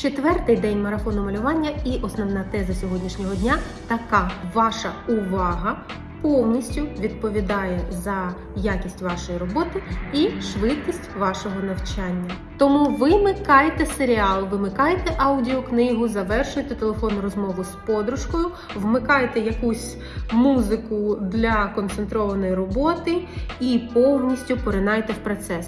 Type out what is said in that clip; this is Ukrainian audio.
Четвертий день марафону малювання і основна теза сьогоднішнього дня така: ваша увага повністю відповідає за якість вашої роботи і швидкість вашого навчання. Тому вимикайте серіал, вимикайте аудіокнигу, завершуйте телефонну розмову з подружкою, вмикайте якусь музику для концентрованої роботи і повністю поринайте в процес.